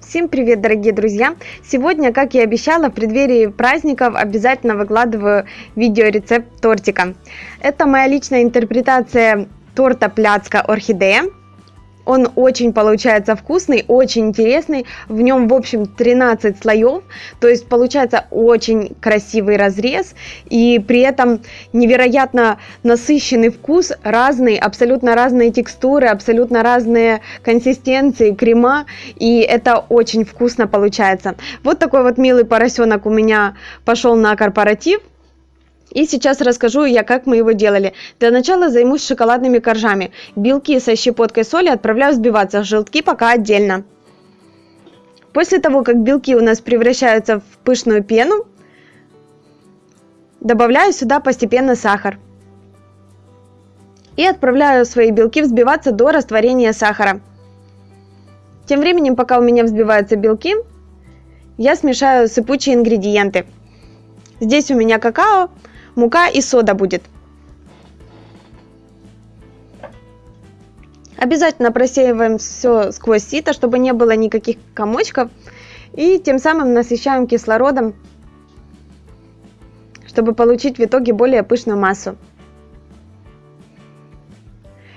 Всем привет, дорогие друзья! Сегодня, как и обещала, в преддверии праздников обязательно выкладываю видеорецепт тортика. Это моя личная интерпретация торта пляцка орхидея. Он очень получается вкусный, очень интересный. В нем, в общем, 13 слоев. То есть получается очень красивый разрез. И при этом невероятно насыщенный вкус. Разный, абсолютно разные текстуры, абсолютно разные консистенции, крема. И это очень вкусно получается. Вот такой вот милый поросенок у меня пошел на корпоратив. И сейчас расскажу я, как мы его делали. Для начала займусь шоколадными коржами. Белки со щепоткой соли отправляю взбиваться, желтки пока отдельно. После того, как белки у нас превращаются в пышную пену, добавляю сюда постепенно сахар. И отправляю свои белки взбиваться до растворения сахара. Тем временем, пока у меня взбиваются белки, я смешаю сыпучие ингредиенты. Здесь у меня какао, мука и сода будет. Обязательно просеиваем все сквозь сито, чтобы не было никаких комочков. И тем самым насыщаем кислородом, чтобы получить в итоге более пышную массу.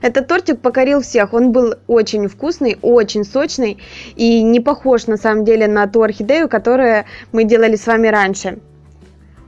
Этот тортик покорил всех. Он был очень вкусный, очень сочный и не похож на самом деле на ту орхидею, которую мы делали с вами раньше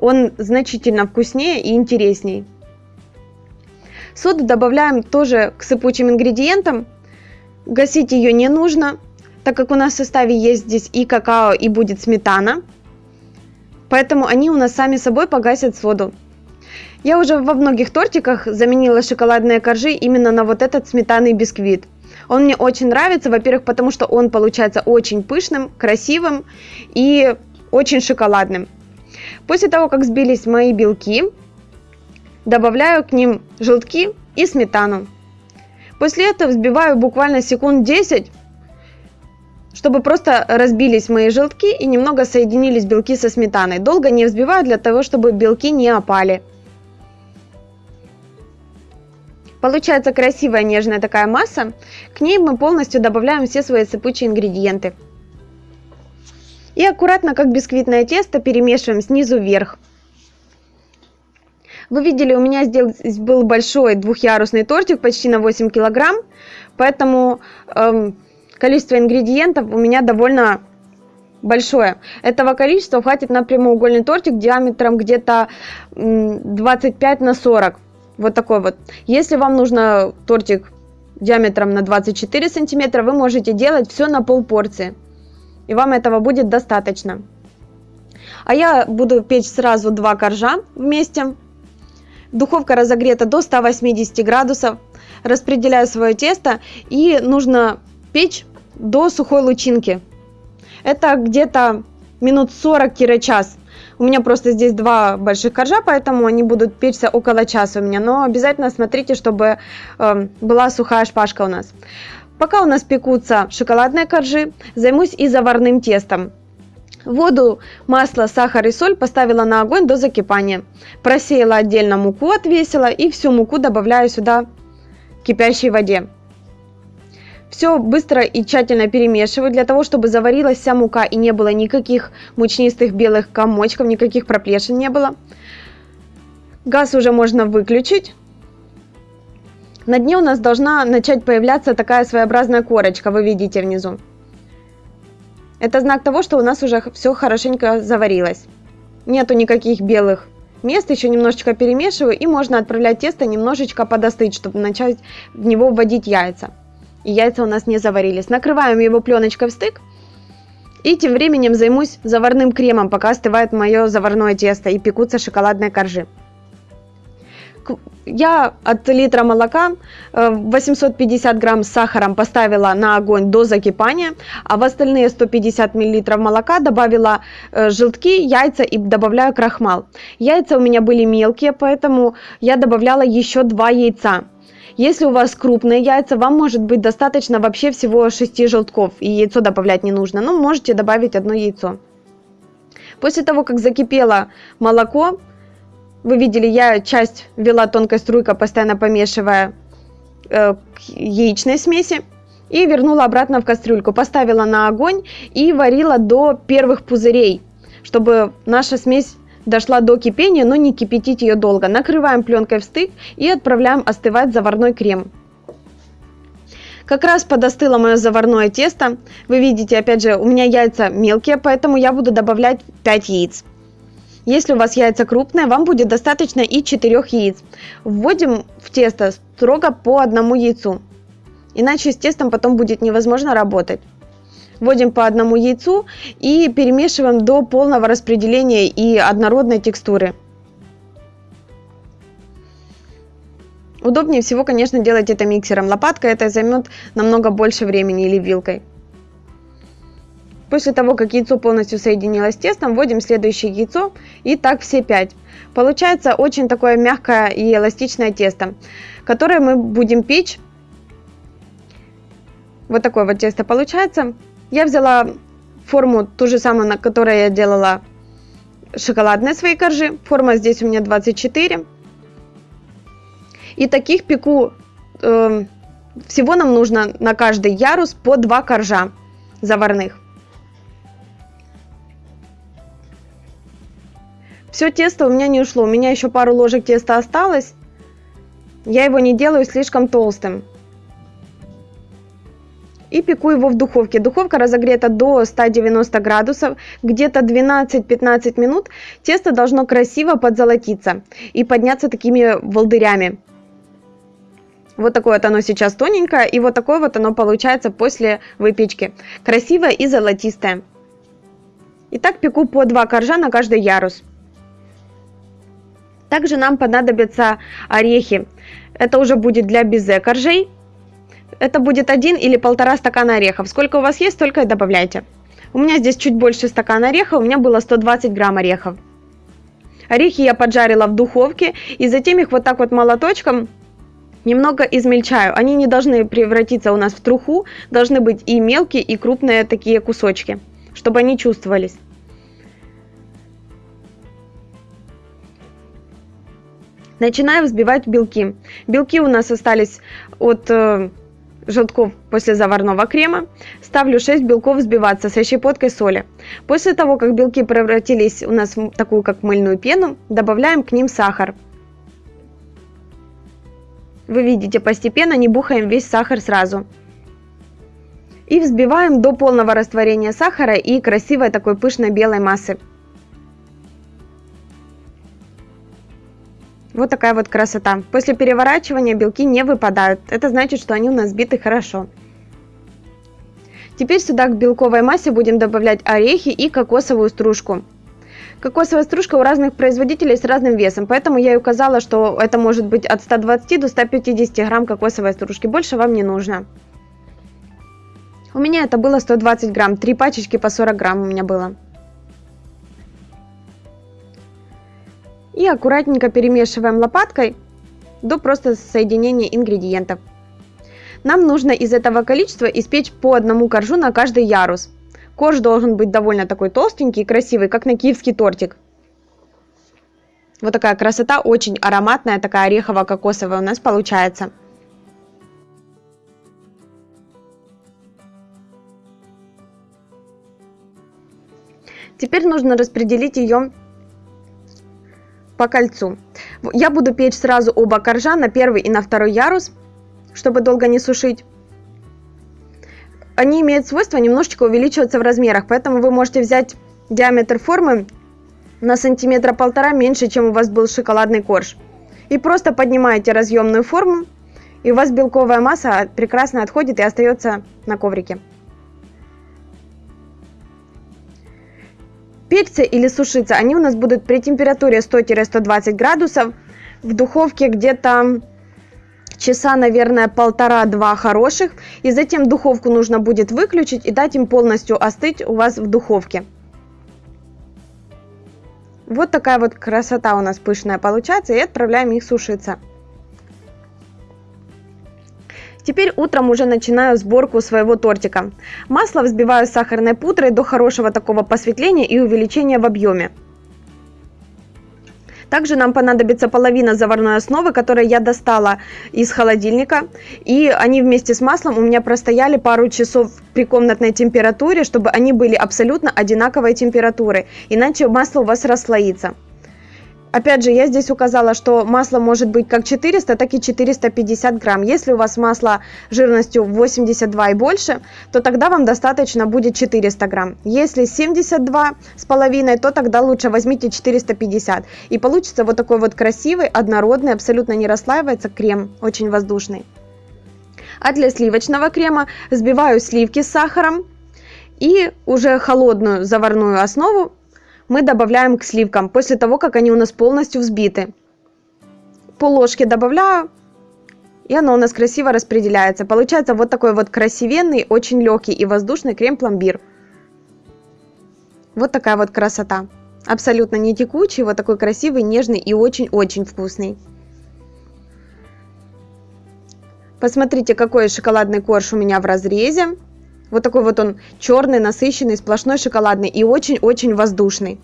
он значительно вкуснее и интересней. Соду добавляем тоже к сыпучим ингредиентам. Гасить ее не нужно, так как у нас в составе есть здесь и какао, и будет сметана. Поэтому они у нас сами собой погасят соду. Я уже во многих тортиках заменила шоколадные коржи именно на вот этот сметанный бисквит. Он мне очень нравится, во-первых, потому что он получается очень пышным, красивым и очень шоколадным. После того, как сбились мои белки, добавляю к ним желтки и сметану. После этого взбиваю буквально секунд 10, чтобы просто разбились мои желтки и немного соединились белки со сметаной. Долго не взбиваю для того, чтобы белки не опали. Получается красивая нежная такая масса. К ней мы полностью добавляем все свои сыпучие ингредиенты. И аккуратно, как бисквитное тесто, перемешиваем снизу вверх. Вы видели, у меня здесь был большой двухъярусный тортик, почти на 8 килограмм, поэтому эм, количество ингредиентов у меня довольно большое. Этого количества хватит на прямоугольный тортик диаметром где-то 25 на 40. Вот такой вот. Если вам нужно тортик диаметром на 24 сантиметра, вы можете делать все на пол порции и вам этого будет достаточно. А я буду печь сразу два коржа вместе. Духовка разогрета до 180 градусов. Распределяю свое тесто и нужно печь до сухой лучинки. Это где-то минут 40-час. У меня просто здесь два больших коржа, поэтому они будут печься около часа у меня. Но обязательно смотрите, чтобы э, была сухая шпажка у нас. Пока у нас пекутся шоколадные коржи, займусь и заварным тестом. Воду, масло, сахар и соль поставила на огонь до закипания. Просеяла отдельно муку, отвесила и всю муку добавляю сюда в кипящей воде. Все быстро и тщательно перемешиваю для того, чтобы заварилась вся мука и не было никаких мучнистых белых комочков, никаких проплешин не было. Газ уже можно выключить. На дне у нас должна начать появляться такая своеобразная корочка, вы видите внизу. Это знак того, что у нас уже все хорошенько заварилось. Нету никаких белых мест, еще немножечко перемешиваю и можно отправлять тесто немножечко подостыть, чтобы начать в него вводить яйца. И яйца у нас не заварились. Накрываем его пленочкой в стык. И тем временем займусь заварным кремом, пока остывает мое заварное тесто и пекутся шоколадные коржи я от литра молока 850 э, грамм с сахаром поставила на огонь до закипания, а в остальные 150 миллилитров молока добавила э, желтки, яйца и добавляю крахмал. Яйца у меня были мелкие, поэтому я добавляла еще два яйца. Если у вас крупные яйца, вам может быть достаточно вообще всего 6 желтков, и яйцо добавлять не нужно, но можете добавить одно яйцо. После того, как закипело молоко, вы видели, я часть ввела тонкой струйкой, постоянно помешивая э, к яичной смеси. И вернула обратно в кастрюльку, поставила на огонь и варила до первых пузырей, чтобы наша смесь дошла до кипения, но не кипятить ее долго. Накрываем пленкой в стык и отправляем остывать заварной крем. Как раз подостыло мое заварное тесто. Вы видите, опять же, у меня яйца мелкие, поэтому я буду добавлять 5 яиц. Если у вас яйца крупные, вам будет достаточно и 4 яиц. Вводим в тесто строго по одному яйцу. Иначе с тестом потом будет невозможно работать. Вводим по одному яйцу и перемешиваем до полного распределения и однородной текстуры. Удобнее всего, конечно, делать это миксером. Лопаткой это займет намного больше времени или вилкой. После того, как яйцо полностью соединилось с тестом, вводим следующее яйцо и так все 5. Получается очень такое мягкое и эластичное тесто, которое мы будем печь. Вот такое вот тесто получается. Я взяла форму ту же самую, на которой я делала шоколадные свои коржи. Форма здесь у меня 24. И таких пеку э, всего нам нужно на каждый ярус по 2 коржа заварных. Все тесто у меня не ушло, у меня еще пару ложек теста осталось. Я его не делаю слишком толстым и пеку его в духовке. Духовка разогрета до 190 градусов, где-то 12-15 минут. Тесто должно красиво подзолотиться и подняться такими волдырями. Вот такое вот оно сейчас тоненькое, и вот такое вот оно получается после выпечки. Красивое и золотистое. Итак, пеку по 2 коржа на каждый ярус. Также нам понадобятся орехи. Это уже будет для безе коржей это будет один или полтора стакана орехов. Сколько у вас есть, столько и добавляйте. У меня здесь чуть больше стакана орехов, у меня было 120 грамм орехов. Орехи я поджарила в духовке и затем их вот так вот молоточком немного измельчаю. Они не должны превратиться у нас в труху, должны быть и мелкие, и крупные такие кусочки, чтобы они чувствовались. Начинаю взбивать белки. Белки у нас остались от э, желтков после заварного крема. Ставлю 6 белков взбиваться со щепоткой соли. После того, как белки превратились у нас в такую как мыльную пену, добавляем к ним сахар. Вы видите, постепенно не бухаем весь сахар сразу. И взбиваем до полного растворения сахара и красивой такой пышной белой массы. Вот такая вот красота. После переворачивания белки не выпадают. Это значит, что они у нас сбиты хорошо. Теперь сюда к белковой массе будем добавлять орехи и кокосовую стружку. Кокосовая стружка у разных производителей с разным весом, поэтому я и указала, что это может быть от 120 до 150 грамм кокосовой стружки. Больше вам не нужно. У меня это было 120 грамм, три пачечки по 40 грамм у меня было. И аккуратненько перемешиваем лопаткой до просто соединения ингредиентов. Нам нужно из этого количества испечь по одному коржу на каждый ярус. Корж должен быть довольно такой толстенький и красивый, как на киевский тортик. Вот такая красота, очень ароматная, такая орехово-кокосовая у нас получается. Теперь нужно распределить ее по кольцу. Я буду печь сразу оба коржа на первый и на второй ярус, чтобы долго не сушить. Они имеют свойство немножечко увеличиваться в размерах, поэтому вы можете взять диаметр формы на сантиметра полтора меньше, чем у вас был шоколадный корж. И просто поднимаете разъемную форму, и у вас белковая масса прекрасно отходит и остается на коврике. Печься или сушиться они у нас будут при температуре 100-120 градусов. В духовке где-то часа, наверное, полтора-два хороших. И затем духовку нужно будет выключить и дать им полностью остыть у вас в духовке. Вот такая вот красота у нас пышная получается. И отправляем их сушиться. Теперь утром уже начинаю сборку своего тортика. Масло взбиваю с сахарной пудрой до хорошего такого посветления и увеличения в объеме. Также нам понадобится половина заварной основы, которую я достала из холодильника. И они вместе с маслом у меня простояли пару часов при комнатной температуре, чтобы они были абсолютно одинаковой температуры. Иначе масло у вас расслоится. Опять же, я здесь указала, что масло может быть как 400, так и 450 грамм. Если у вас масло жирностью 82 и больше, то тогда вам достаточно будет 400 грамм. Если 72 с половиной, то тогда лучше возьмите 450. И получится вот такой вот красивый, однородный, абсолютно не расслаивается крем, очень воздушный. А для сливочного крема взбиваю сливки с сахаром и уже холодную заварную основу мы добавляем к сливкам после того, как они у нас полностью взбиты. Пол ложки добавляю, и оно у нас красиво распределяется. Получается вот такой вот красивенный, очень легкий и воздушный крем-пломбир. Вот такая вот красота. Абсолютно не текучий, вот такой красивый, нежный и очень-очень вкусный. Посмотрите, какой шоколадный корж у меня в разрезе. Вот такой вот он черный, насыщенный, сплошной шоколадный и очень-очень воздушный.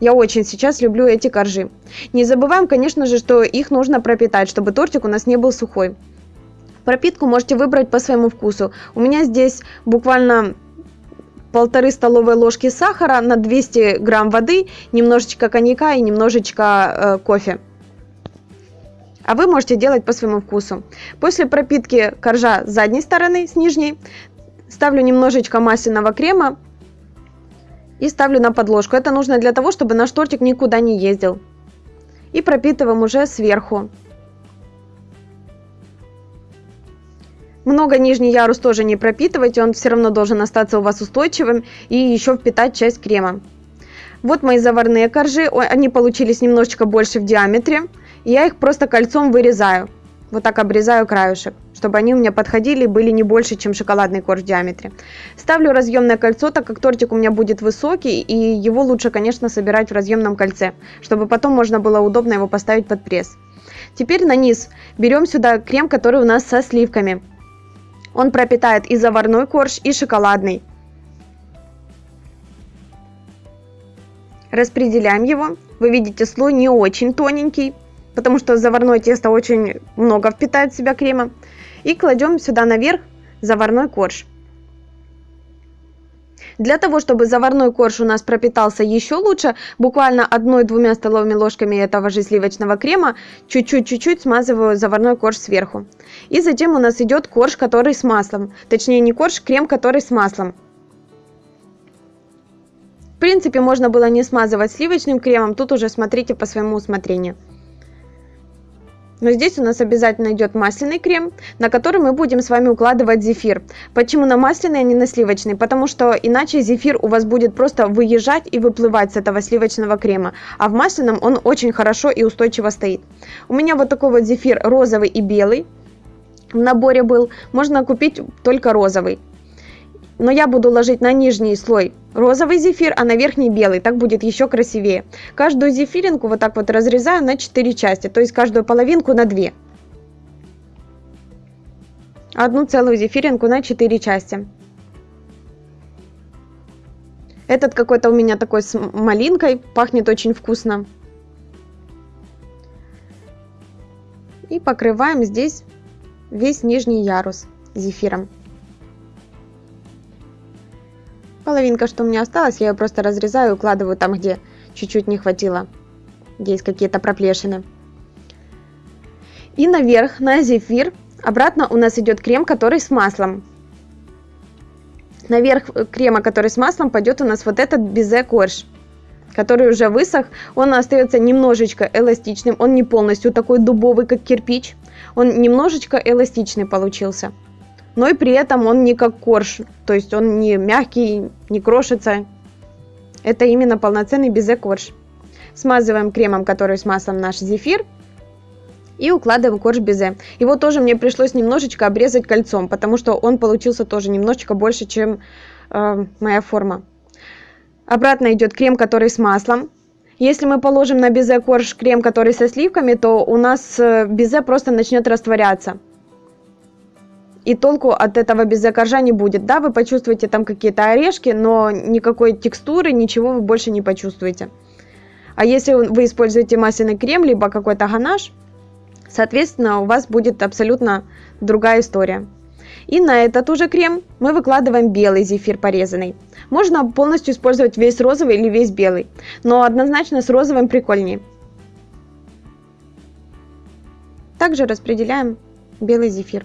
Я очень сейчас люблю эти коржи. Не забываем, конечно же, что их нужно пропитать, чтобы тортик у нас не был сухой. Пропитку можете выбрать по своему вкусу. У меня здесь буквально полторы столовые ложки сахара на 200 грамм воды, немножечко коньяка и немножечко э, кофе. А вы можете делать по своему вкусу. После пропитки коржа с задней стороны, с нижней, Ставлю немножечко масляного крема и ставлю на подложку. Это нужно для того, чтобы наш тортик никуда не ездил. И пропитываем уже сверху. Много нижний ярус тоже не пропитывайте, он все равно должен остаться у вас устойчивым и еще впитать часть крема. Вот мои заварные коржи, они получились немножечко больше в диаметре. Я их просто кольцом вырезаю. Вот так обрезаю краешек, чтобы они у меня подходили и были не больше, чем шоколадный корж в диаметре. Ставлю разъемное кольцо, так как тортик у меня будет высокий, и его лучше, конечно, собирать в разъемном кольце, чтобы потом можно было удобно его поставить под пресс. Теперь на низ берем сюда крем, который у нас со сливками. Он пропитает и заварной корж, и шоколадный. Распределяем его. Вы видите, слой не очень тоненький, потому что заварное тесто очень много впитает в себя крема. И кладем сюда наверх заварной корж. Для того, чтобы заварной корж у нас пропитался еще лучше, буквально одной-двумя столовыми ложками этого же сливочного крема, чуть-чуть-чуть смазываю заварной корж сверху. И затем у нас идет корж, который с маслом. Точнее не корж, крем, который с маслом. В принципе, можно было не смазывать сливочным кремом, тут уже смотрите по своему усмотрению. Но здесь у нас обязательно идет масляный крем, на который мы будем с вами укладывать зефир. Почему на масляный, а не на сливочный? Потому что иначе зефир у вас будет просто выезжать и выплывать с этого сливочного крема. А в масляном он очень хорошо и устойчиво стоит. У меня вот такой вот зефир розовый и белый в наборе был. Можно купить только розовый но я буду ложить на нижний слой розовый зефир, а на верхний белый, так будет еще красивее. Каждую зефиринку вот так вот разрезаю на 4 части, то есть каждую половинку на 2. Одну целую зефиринку на 4 части. Этот какой-то у меня такой с малинкой, пахнет очень вкусно. И покрываем здесь весь нижний ярус зефиром. Половинка, что у меня осталась, я ее просто разрезаю и укладываю там, где чуть-чуть не хватило. Где есть какие-то проплешины. И наверх, на зефир, обратно у нас идет крем, который с маслом. Наверх крема, который с маслом, пойдет у нас вот этот безе корж который уже высох, он остается немножечко эластичным, он не полностью такой дубовый, как кирпич, он немножечко эластичный получился но и при этом он не как корж, то есть он не мягкий, не крошится. Это именно полноценный безе-корж. Смазываем кремом, который с маслом наш зефир, и укладываем корж безе. Его тоже мне пришлось немножечко обрезать кольцом, потому что он получился тоже немножечко больше, чем э, моя форма. Обратно идет крем, который с маслом. Если мы положим на безе корж крем, который со сливками, то у нас э, безе просто начнет растворяться и толку от этого безе коржа не будет. Да, вы почувствуете там какие-то орешки, но никакой текстуры, ничего вы больше не почувствуете. А если вы используете масляный крем, либо какой-то ганаш, соответственно, у вас будет абсолютно другая история. И на этот уже крем мы выкладываем белый зефир порезанный. Можно полностью использовать весь розовый или весь белый, но однозначно с розовым прикольнее. Также распределяем белый зефир.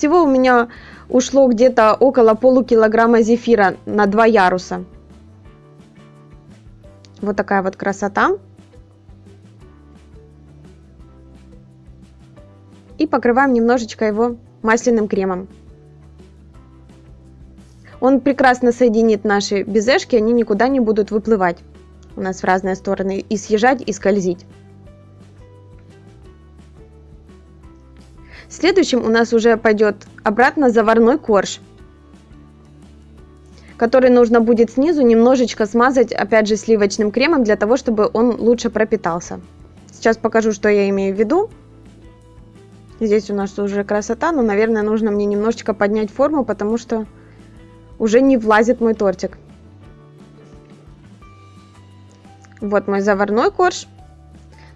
Всего у меня ушло где-то около полукилограмма зефира на два яруса. Вот такая вот красота. И покрываем немножечко его масляным кремом. Он прекрасно соединит наши безешки, они никуда не будут выплывать у нас в разные стороны и съезжать и скользить. Следующим у нас уже пойдет обратно заварной корж, который нужно будет снизу немножечко смазать, опять же, сливочным кремом, для того, чтобы он лучше пропитался. Сейчас покажу, что я имею в виду. Здесь у нас уже красота, но, наверное, нужно мне немножечко поднять форму, потому что уже не влазит мой тортик. Вот мой заварной корж.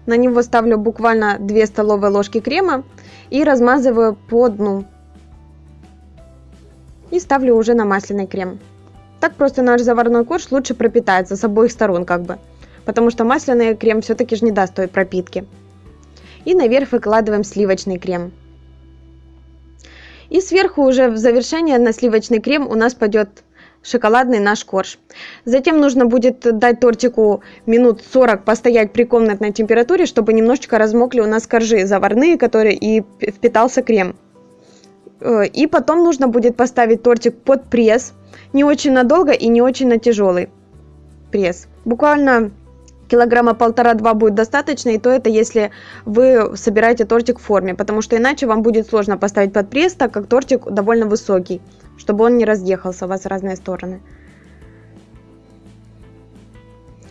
На него ставлю буквально 2 столовые ложки крема и размазываю по дну. И ставлю уже на масляный крем. Так просто наш заварной корж лучше пропитается с обоих сторон как бы. Потому что масляный крем все-таки же не даст той пропитки. И наверх выкладываем сливочный крем. И сверху уже в завершение на сливочный крем у нас пойдет шоколадный наш корж. Затем нужно будет дать тортику минут 40 постоять при комнатной температуре, чтобы немножечко размокли у нас коржи заварные, которые и впитался крем. Э, и потом нужно будет поставить тортик под пресс, не очень надолго и не очень на тяжелый пресс. Буквально килограмма полтора-два будет достаточно, и то это если вы собираете тортик в форме, потому что иначе вам будет сложно поставить под пресс, так как тортик довольно высокий, чтобы он не разъехался у вас в разные стороны.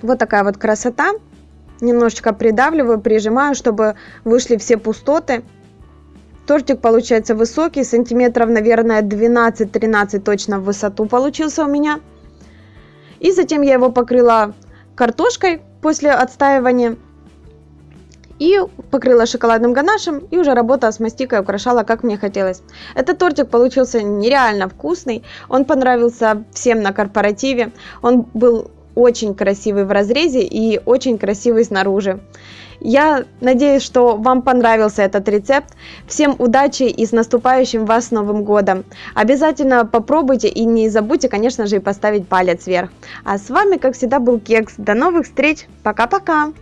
Вот такая вот красота. Немножечко придавливаю, прижимаю, чтобы вышли все пустоты. Тортик получается высокий, сантиметров, наверное, 12-13 точно в высоту получился у меня. И затем я его покрыла картошкой после отстаивания. И покрыла шоколадным ганашем, и уже работала с мастикой, украшала, как мне хотелось. Этот тортик получился нереально вкусный, он понравился всем на корпоративе, он был очень красивый в разрезе и очень красивый снаружи. Я надеюсь, что вам понравился этот рецепт. Всем удачи и с наступающим вас Новым Годом. Обязательно попробуйте и не забудьте, конечно же, и поставить палец вверх. А с вами, как всегда, был Кекс. До новых встреч. Пока-пока.